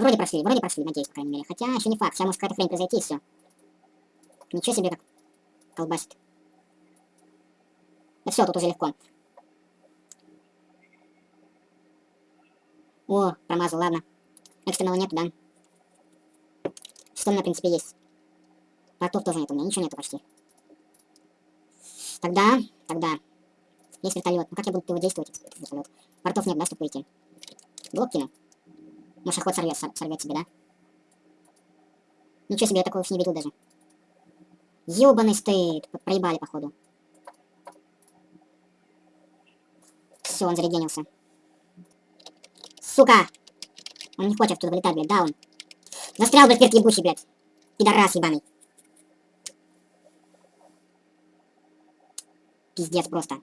Вроде прошли, вроде прошли, надеюсь, по крайней мере. Хотя еще не факт, сейчас может какая-то хрень произойти и все. Ничего себе как колбасит. Да все, тут уже легко. О, промазал, ладно. Экстренного нету, да? Что у меня, в принципе, есть? Портов тоже нет, у меня ничего нету почти. Тогда, тогда. Есть вертолет. Ну как я буду его действовать, этот вертолет? Портов нет, да, чтобы выйти? Блок кину. Может, охот сорвет, сорвет себе, да? Ничего себе, я такого не видел даже. Ёбаный стоит. Проебали, походу. Все, он зарегенился. Сука! Он не хочет оттуда вылетать, блядь, да он. Застрял, блядь, вверх ебучий, блядь. Пидорас ебаный. Пиздец просто.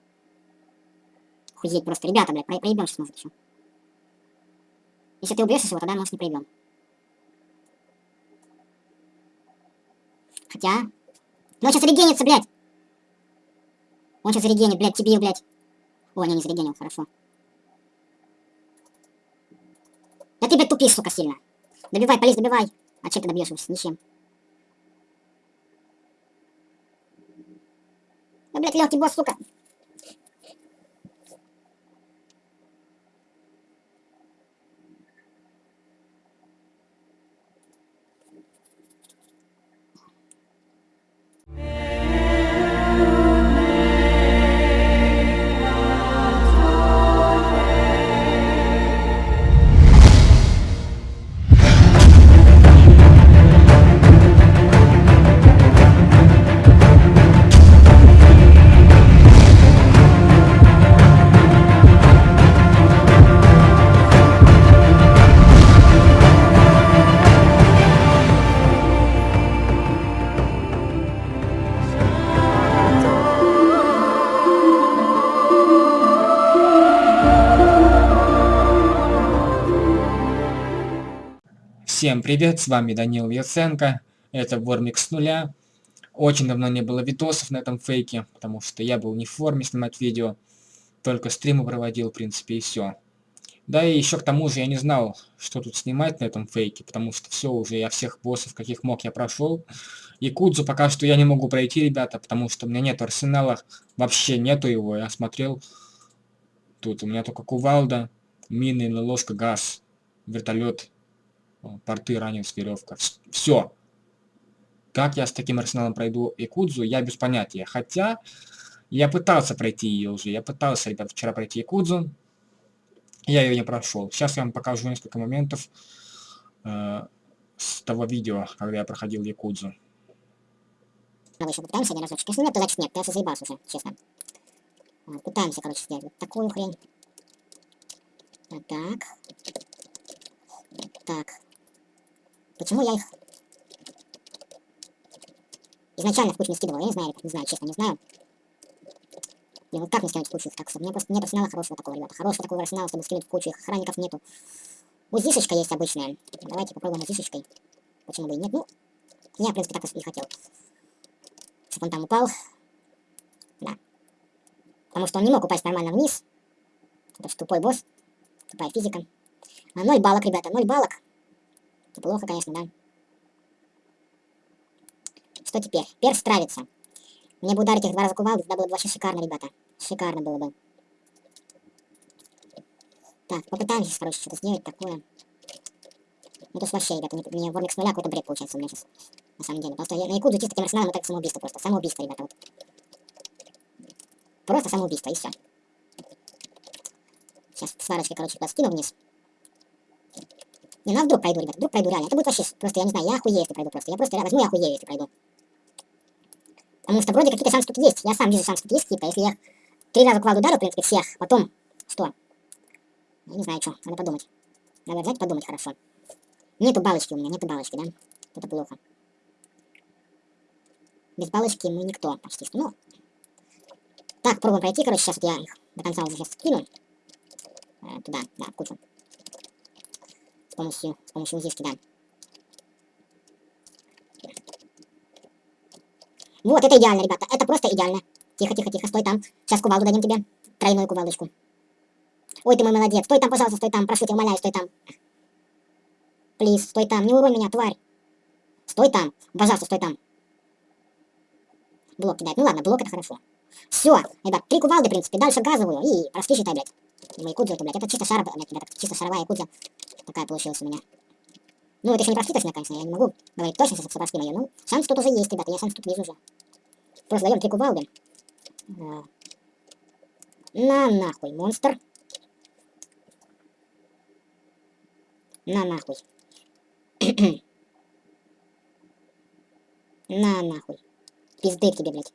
Хуеть просто. Ребята, блядь, про проебем сейчас может еще. Если ты убьешь его, тогда может не проебем. Хотя... Ну он сейчас регенится, блядь! Он сейчас регенит, блядь, тебе, блядь. О, не, не зарегенил, хорошо. Да ты, блядь, тупишь, сука, сильно. Добивай, полез, добивай. А чем ты добьешь его? Ничем. Да, блядь, легкий босс, сука. Всем привет, с вами Данил Яценко, это Вормик с нуля. Очень давно не было видосов на этом фейке, потому что я был не в форме снимать видео, только стримы проводил, в принципе, и все. Да и еще к тому же я не знал, что тут снимать на этом фейке, потому что все уже, я всех боссов, каких мог, я прошел. И Кудзу пока что я не могу пройти, ребята, потому что у меня нет арсенала, вообще нету его, я смотрел. Тут у меня только кувалда, мины, ложка, газ, вертолет порты, ранец, веревка. Все. Как я с таким арсеналом пройду Якудзу, я без понятия. Хотя, я пытался пройти ее уже. Я пытался, ребят, вчера пройти Якудзу. Я ее не прошел. Сейчас я вам покажу несколько моментов э, с того видео, когда я проходил Якудзу. Давай еще попытаемся один разочек. Если нет, то значит нет. Ты заебался уже, честно. Пытаемся, короче, сделать вот такую хрень. Так. Так. Почему я их изначально в кучу не скидывал? Я не знаю, ребят, не знаю, честно, не знаю. И вот как мне скинуть в кучу их чтобы мне просто нет арсенала хорошего такого, ребята. Хорошего такого арсенала, чтобы скинуть в кучу, их охранников нету. Узишечка есть обычная. Давайте попробуем узишечкой. Почему бы и нет? Ну, я, в принципе, так и хотел. Чтобы он там упал. Да. Потому что он не мог упасть нормально вниз. Это же тупой босс. Тупая физика. А 0 баллок, ребята, 0 Плохо, конечно, да. Что теперь? Перс травится. Мне бы ударить их два раза кувалды, тогда было бы вообще шикарно, ребята. Шикарно было бы. Так, попытаемся, короче, что-то сделать такое. Ну, то вообще, ребята, мне вормик с нуля какой-то бред получается у меня сейчас. На самом деле. Просто я на Якудзу чисто таким арсеналом, это самоубийство просто. Самоубийство, ребята, вот. Просто самоубийство, и все. Сейчас сварочкой, короче, туда скину вниз. Не, ну а вдруг пройду, ребят, вдруг пройду реально. Это будет вообще, просто, я не знаю, я охуею, если пройду просто. Я просто возьму и охуею, если пройду. Потому что вроде какие-то шансы тут есть. Я сам вижу шансы тут есть какие-то. Если я три раза кваду ударю, в принципе, всех, потом что? Я не знаю, что, надо подумать. Надо взять подумать хорошо. Нету балочки у меня, нету балочки, да? Это плохо. Без балочки мы никто почти что. Ну, так, пробуем пройти, короче, сейчас вот я их до конца уже сейчас скину. Э, туда, да, кучу помощью, с помощью узишки, да. Вот, это идеально, ребята, это просто идеально. Тихо, тихо, тихо, стой там. Сейчас кувалду дадим тебе. Тройную кувалдочку. Ой, ты мой молодец. Стой там, пожалуйста, стой там. Прошу тебя, умоляю, стой там. Плиз, стой там, не урой меня, тварь. Стой там, пожалуйста, стой там. Блок кидает. Ну ладно, блок это хорошо. Все, ребят, три кувалды, в принципе, дальше газовую и прошли, считай, блядь. Думаю, якудзу это, блядь, это чисто шар, блядь, ребята, чисто шаровая якудза. Такая получилась у меня. Ну, это еще не прошли точно, конечно, я не могу говорить точно, что прошли мою, ну, шанс тут уже есть, ребята, я шанс тут вижу уже. Просто даем три кувалды. А. На нахуй, монстр. На нахуй. На нахуй. Пизды к тебе, блядь.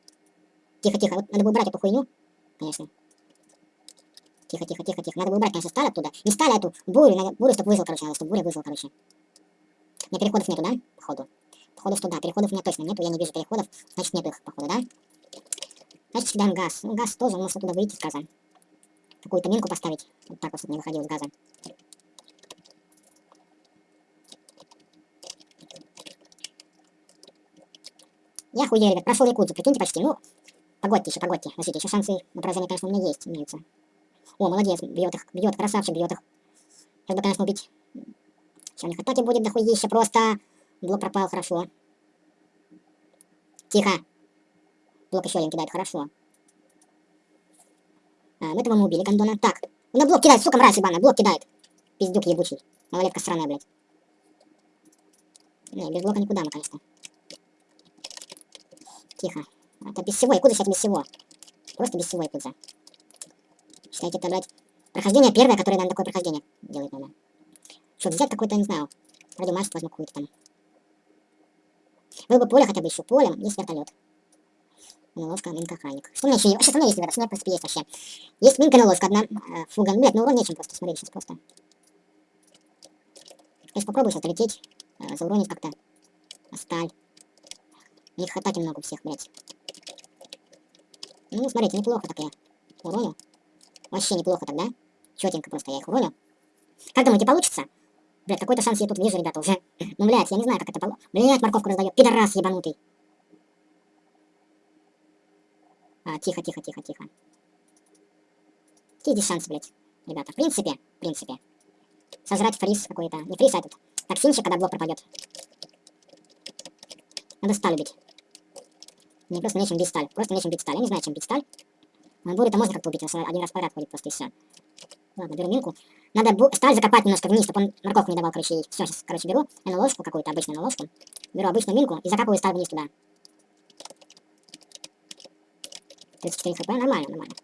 Тихо, тихо. Вот надо бы убрать эту хуйню. Конечно. Тихо, тихо, тихо, тихо. Надо бы убрать, конечно, сталь оттуда. Не сталь, а эту бурю. Надо бурю, чтобы выжил, короче. Надо, чтобы буря выжил, короче. У меня переходов нету, да? Походу. Походу, что да. Переходов у меня точно нету. Я не вижу переходов. Значит, нету их, походу, да? Значит, кидаем газ. Ну, газ тоже. Может оттуда выйти с газа. Какую-то минку поставить. Вот так вот, не выходил с газа. Я хуею, ребят, прошел Якудзу, прикиньте почти. Ну, погодьте еще, погодьте. Подождите, еще шансы на поражение, конечно, у меня есть, имеются. О, молодец, бьет их, бьет, красавчик, бьет их. Сейчас бы, конечно, убить. Сейчас у них атаки будет дохуище просто. Блок пропал, хорошо. Тихо. Блок еще один кидает, хорошо. А, мы этого мы убили, гондона. Так, он на блок кидает, сука, мразь ебаная, блок кидает. Пиздюк ебучий. Малолетка сраная, блядь. Не, без блока никуда мы, конечно. Тихо. Это без всего. Якудза сейчас без всего. Просто без всего Якудза. Считайте, это, блядь, прохождение первое, которое, наверное, такое прохождение делает, наверное. Что, взять какое-то, не знаю, радиомаст возьму какую-то там. Было бы поле хотя бы еще полем, есть вертолет. Наложка, минка, охранник. Что у меня еще есть? Что у меня есть? Что у меня, в принципе, есть вообще? Есть минка, наложка, одна. Э, фуга. Ну, блядь, ну урон нечем просто. Смотри, сейчас просто. Сейчас попробую сейчас долететь. Э, зауронить как-то. Сталь. У них атаки много у всех, блядь. Ну, смотрите, неплохо так я уронил. Вообще неплохо тогда. Четенько просто я их уронил. Как думаете, получится? Блядь, какой-то шанс я тут вижу, ребята, уже. Ну, блядь, я не знаю, как это получится. Блядь, морковку раздает. Пидорас ебанутый. А, тихо, тихо, тихо, тихо. Какие здесь шансы, блядь, ребята? В принципе, в принципе. Сожрать фриз какой-то. Не фриз, а этот. Токсинчик, когда блок пропадет. Надо сталь убить. Мне просто нечем бить сталь. Просто нечем бить сталь. Я не знаю, чем бить сталь. Но бурю-то можно как-то убить, если один раз подряд ходит просто и все. Ладно, беру минку. Надо сталь закопать немножко вниз, чтобы он морковку не давал, короче, ей. Все, сейчас, короче, беру на ложку какую-то, обычную на ложку. Беру обычную минку и закапываю сталь вниз туда. 34 хп, нормально, нормально.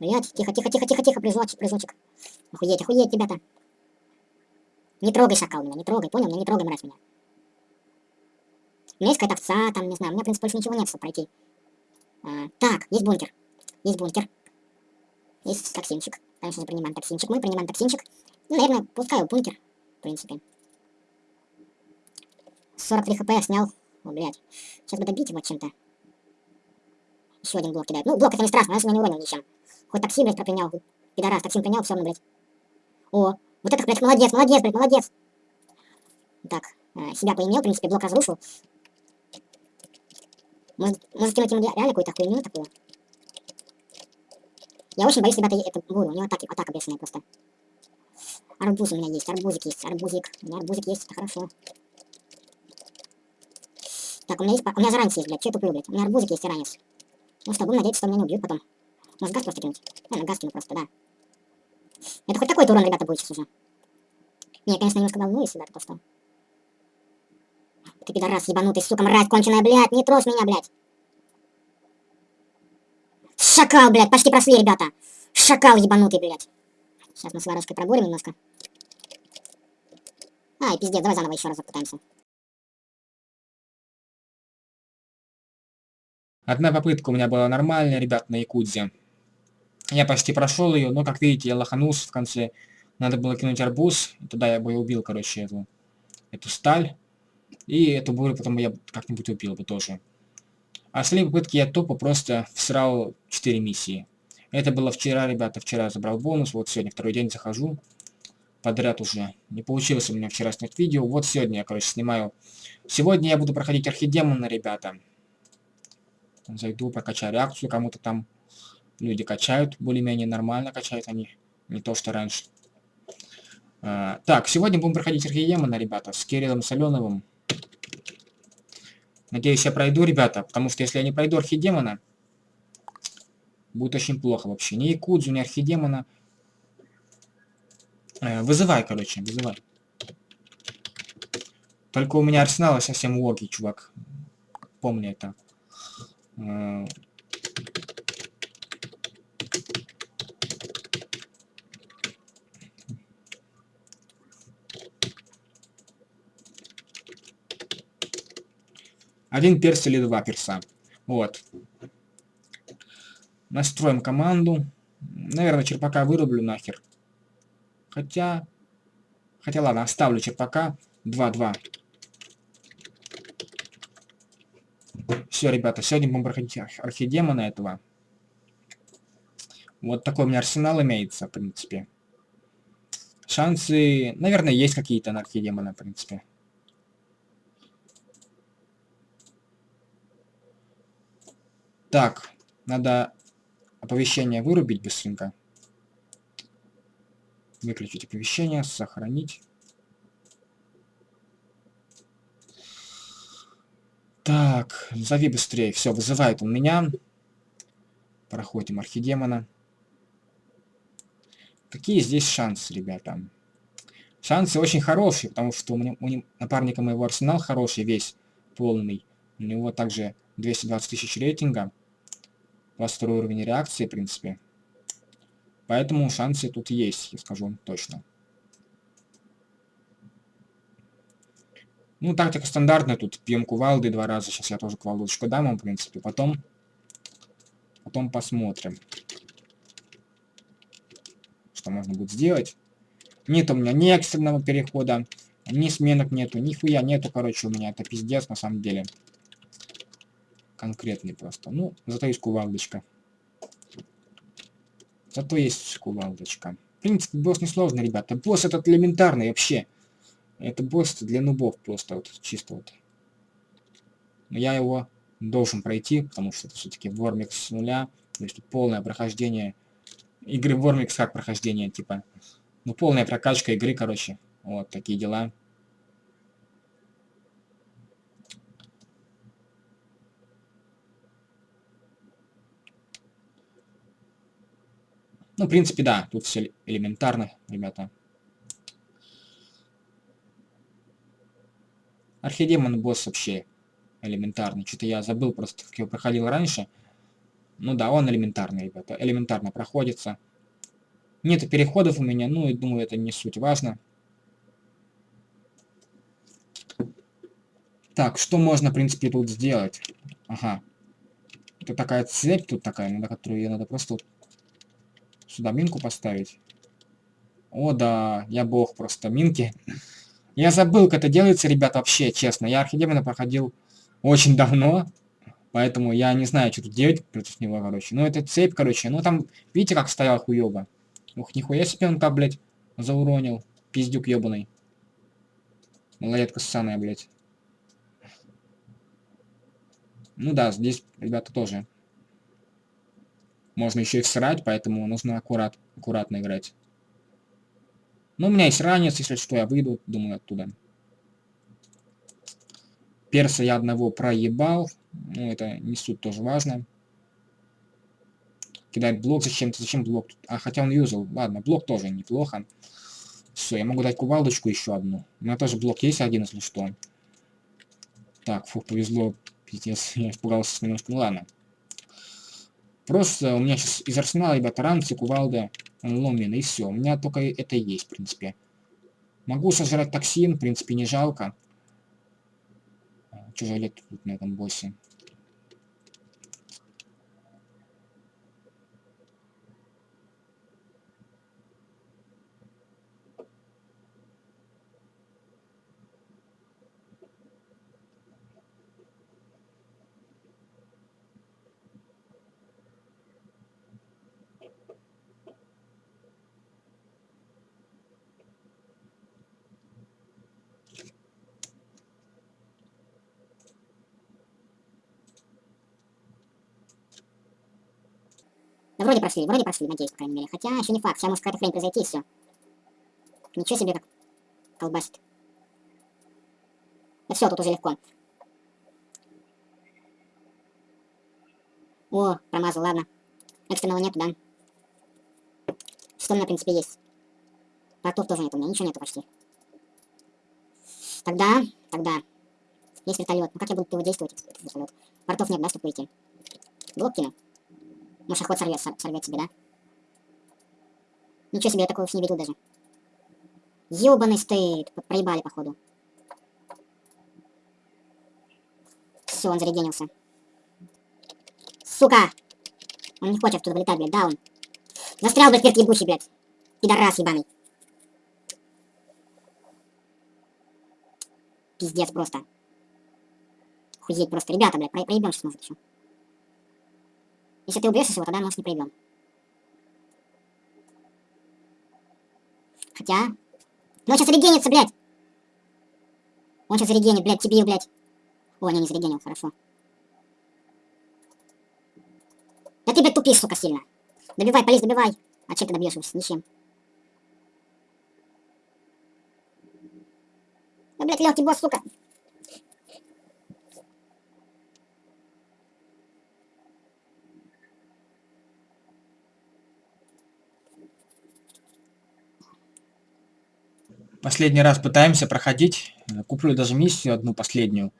Блять, тихо, тихо, тихо, тихо, тихо, прыжочек, прыжочек. Охуеть, охуеть, ребята. Не трогай шакал меня, не трогай, понял? Не трогай, мразь меня. У меня есть какая-то овца, там, не знаю, у меня, в принципе, больше ничего нет, чтобы пройти. А, так, есть бункер. Есть бункер. Есть токсинчик. Конечно же, принимаем токсинчик. Мы принимаем токсинчик. Ну, наверное, пускаю бункер, в принципе. 43 хп я снял. О, блядь. Сейчас бы добить его чем-то. Еще один блок кидает. Ну, блок это не страшно, я меня не уронил ничем. Хоть токсин, блядь, пропринял. Пидорас, токсин принял, все равно, блядь. О, вот это, блядь, молодец, молодец, блядь, молодец. Так, э, себя поимел, в принципе, блок разрушил. Может, может кинуть ему реально какую-то хуйню такую? Я очень боюсь, ребята, эту бурю. У него атаки, атака бешеная просто. Арбуз у меня есть, арбузик есть, арбузик. У меня арбузик есть, это хорошо. Так, у меня есть, у меня заранец есть, блядь, что я туплю, блядь? У меня арбузик есть и ранец. Ну что, будем надеяться, что меня не убьют потом. Может газ просто кинуть? Наверное, газ кину просто, да. Это хоть такой-то урон, ребята, будет сейчас уже. Не, я, конечно, немножко волнуюсь, ребята, то что... Ты пидорас ебанутый, сука, мразь конченая, блядь, не трожь меня, блядь. Шакал, блядь, почти прошли, ребята. Шакал ебанутый, блядь. Сейчас мы с варежкой проборем немножко. Ай, пиздец, давай заново еще раз попытаемся. Одна попытка у меня была нормальная, ребят, на Якудзе. Я почти прошел ее, но, как видите, я лоханулся в конце. Надо было кинуть арбуз, и туда я бы и убил, короче, эту, эту сталь. И эту бурю потом я как-нибудь убил бы тоже. А остальные попытки я тупо просто всрал 4 миссии. Это было вчера, ребята, вчера забрал бонус, вот сегодня второй день захожу. Подряд уже. Не получилось у меня вчера снять видео, вот сегодня я, короче, снимаю. Сегодня я буду проходить архидемона, ребята. Зайду, прокачаю реакцию, кому-то там люди качают, более-менее нормально качают они. Не то, что раньше. А, так, сегодня будем проходить Архидемона, ребята, с Кириллом Соленовым. Надеюсь, я пройду, ребята, потому что если я не пройду Архидемона, будет очень плохо вообще. Ни Якудзу, ни Архидемона. Э, вызывай, короче, вызывай. Только у меня арсеналы совсем логи, чувак. Помни это. Один перс или два перса. Вот. Настроим команду. Наверное, черпака вырублю нахер. Хотя... Хотя ладно, оставлю черпака. 2-2. Все, ребята, сегодня будем проходить архидемона этого. Вот такой у меня арсенал имеется, в принципе. Шансы, наверное, есть какие-то на архидемона, в принципе. Так, надо оповещение вырубить быстренько. Выключить оповещение, сохранить. Так, зови быстрее. Все, вызывает он меня. Проходим архидемона. Какие здесь шансы, ребята? Шансы очень хорошие, потому что у, меня, у напарника моего арсенал хороший, весь полный. У него также 220 тысяч рейтинга. 22 уровень реакции, в принципе. Поэтому шансы тут есть, я скажу вам точно. Ну, тактика стандартная, тут пьем кувалды два раза. Сейчас я тоже кувалдочку дам вам, в принципе. Потом, потом посмотрим, что можно будет сделать. Нет у меня ни экстренного перехода, ни сменок нету, нихуя нету, короче, у меня. Это пиздец, на самом деле конкретный просто. Ну, зато есть кувалдочка. Зато есть кувалдочка. В принципе, босс несложный, ребята. Босс этот элементарный вообще. Это босс для нубов просто вот, чисто вот. Но я его должен пройти, потому что это все-таки Вормикс с нуля. То есть полное прохождение игры Вормикс как прохождение, типа. Ну, полная прокачка игры, короче. Вот такие дела. Ну, в принципе, да, тут все элементарно, ребята. Архидемон босс вообще элементарный. Что-то я забыл просто, как его проходил раньше. Ну да, он элементарный, ребята. Элементарно проходится. Нет переходов у меня, ну и думаю, это не суть важно. Так, что можно, в принципе, тут сделать? Ага. Это такая цепь тут такая, на которую ее надо просто Сюда минку поставить. О, да, я бог просто. Минки. Я забыл, как это делается, ребята, вообще, честно. Я Архидемона проходил очень давно. Поэтому я не знаю, что тут делать против него, короче. Ну, это цепь, короче. Ну, там, видите, как стоял хуёво. Ух, нихуя себе он там, блядь, зауронил. Пиздюк ёбаный. Малолетка ссаная, блядь. Ну да, здесь, ребята, тоже можно еще и всрать, поэтому нужно аккурат, аккуратно играть. Но у меня есть ранец, если что, я выйду, думаю, оттуда. Перса я одного проебал. Ну, это не суть тоже важно. Кидает блок зачем-то. Зачем блок? А, хотя он юзал. Ладно, блок тоже неплохо. Все, я могу дать кувалдочку еще одну. У меня тоже блок есть один, если что. Так, фух, повезло. Пиздец, я испугался немножко. Ну ладно. Просто у меня сейчас из арсенала, ребята, ранцы, кувалда, ломин, и все. У меня только это есть, в принципе. Могу сожрать токсин, в принципе, не жалко. Что жалеть тут на этом боссе? Вроде прошли, вроде прошли, надеюсь, по крайней мере. Хотя еще не факт, сейчас может какая-то хрень произойти и все. Ничего себе как колбасит. Да все, тут уже легко. О, промазал, ладно. Экстренного нету, да? Что у меня, в принципе, есть? Портов тоже нет, у меня ничего нету почти. Тогда, тогда. Есть вертолет. Ну как я буду его действовать, этот вертолет? Портов нет, да, чтобы выйти? Блок кину. Охот сорвет, сорвет себе, да? Ничего себе, я такого уж не видел даже. Ёбаный стыд. Проебали, походу. Все, он зарегенился. Сука! Он не хочет оттуда вылетать, блядь, да он? Застрял, блядь, вверх ебучий, блядь. Пидорас ебаный. Пиздец просто. Хуеть просто. Ребята, блядь, про проебем сейчас может еще. Если ты убьешь его, тогда может не проебем. Хотя... Ну он сейчас регенится, блядь! Он сейчас регенит, блядь, тебе, блядь. О, не, не зарегенил, хорошо. Да ты, блядь, тупишь, сука, сильно. Добивай, полез, добивай. А чем ты добьешь его? Ничем. Да, блядь, легкий босс, сука. Последний раз пытаемся проходить. Куплю даже миссию одну последнюю.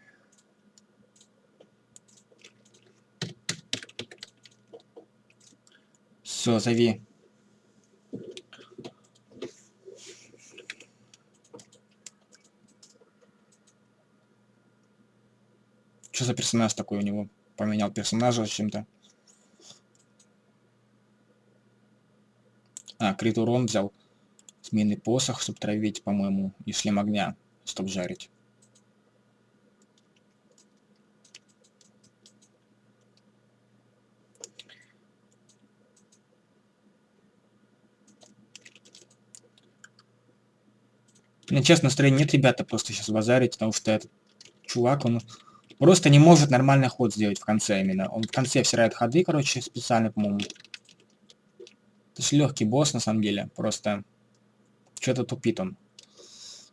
Все, зови. Что за персонаж такой у него? Поменял персонажа чем-то. А, крит урон взял. Змеиный посох, чтобы травить, по-моему, и шлем огня, чтобы жарить. Меня честно настроения нет, ребята, просто сейчас базарить, потому что этот чувак, он просто не может нормальный ход сделать в конце именно. Он в конце всирает ходы, короче, специально, по-моему. Это же легкий босс, на самом деле. Просто что-то тупит он.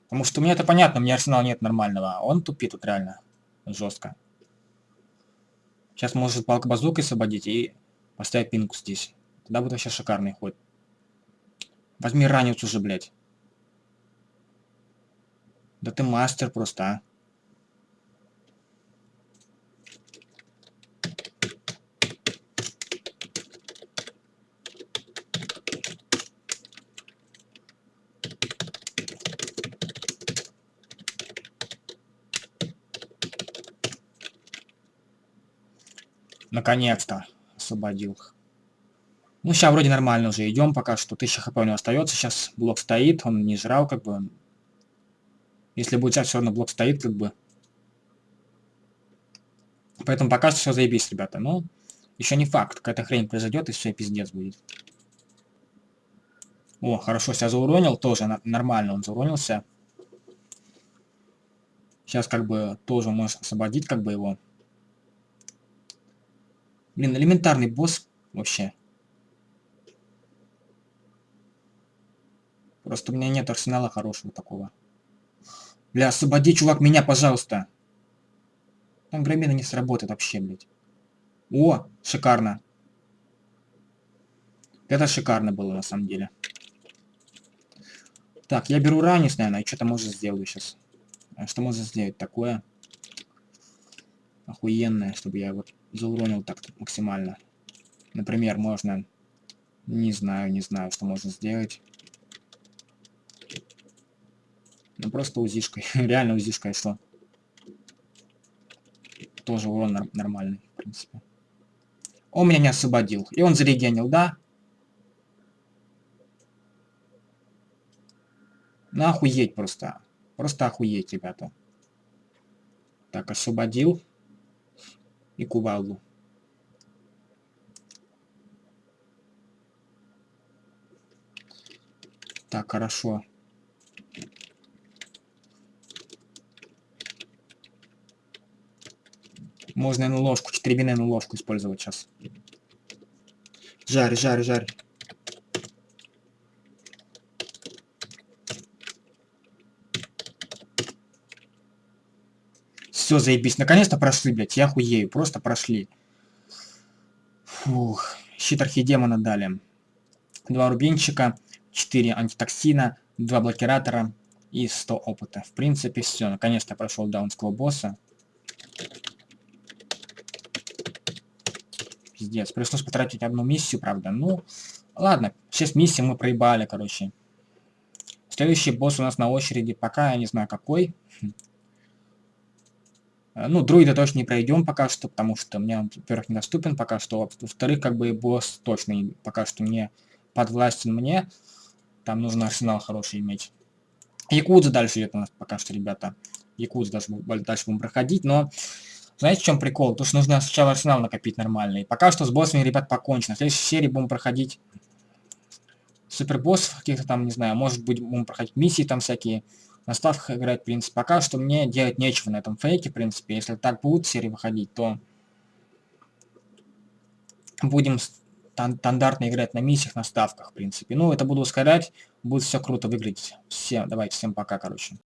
Потому что меня это понятно, у меня арсенала нет нормального. А он тупит тут реально. Жестко. Сейчас может палка базукой освободить и поставить пинку здесь. Тогда будет вообще шикарный ход. Возьми ранец уже, блядь. Да ты мастер просто, а. Наконец-то освободил. Ну, сейчас вроде нормально уже идем, пока что 1000 хп у него остается. Сейчас блок стоит, он не жрал, как бы. Если будет сейчас все равно блок стоит, как бы. Поэтому пока что все заебись, ребята. Но еще не факт. Какая-то хрень произойдет, и все пиздец будет. О, хорошо, себя зауронил. Тоже нормально он зауронился. Сейчас как бы тоже можешь освободить как бы его. Блин, элементарный босс вообще. Просто у меня нет арсенала хорошего такого. Бля, освободи, чувак, меня, пожалуйста. Там громина не сработает вообще, блядь. О, шикарно. Это шикарно было, на самом деле. Так, я беру ранец, наверное, и что-то может сделаю сейчас. А что можно сделать такое? Охуенное, чтобы я вот зауронил так максимально. Например, можно... Не знаю, не знаю, что можно сделать. Ну просто узишкой. Реально узишкой что? Тоже урон нормальный, в принципе. Он меня не освободил. И он зарегенил, да? Ну охуеть просто. Просто охуеть, ребята. Так, освободил. И кувалду. Так, хорошо. Можно, наверное, ложку, четыребинную ложку использовать сейчас. Жарь, жарь, жарь. Все, заебись. Наконец-то прошли, блядь. Я хуею. Просто прошли. Фух. Щит архидемона дали. Два рубинчика, 4 антитоксина, 2 блокиратора и 100 опыта. В принципе, все. Наконец-то прошел даунского босса. Пиздец. Пришлось потратить одну миссию, правда. Ну, ладно. 6 миссий мы проебали, короче. Следующий босс у нас на очереди. Пока я не знаю какой. Э, ну, друида точно не пройдем пока что, потому что мне во-первых, недоступен пока что. Во-вторых, как бы босс точно пока что не подвластен мне. Там нужно арсенал хороший иметь. Якудза дальше идет у нас пока что, ребята. Якудза дальше, дальше будем проходить, но... Знаете, в чем прикол? То, что нужно сначала арсенал накопить нормальный. Пока что с боссами, ребят, покончено. В следующей серии будем проходить супербоссов каких-то там, не знаю, может быть, будем проходить миссии там всякие на ставках играть, в принципе. Пока что мне делать нечего на этом фейке, в принципе. Если так будут серии выходить, то будем стандартно играть на миссиях, на ставках, в принципе. Ну, это буду ускорять, будет все круто выглядеть. Всем, давайте, всем пока, короче.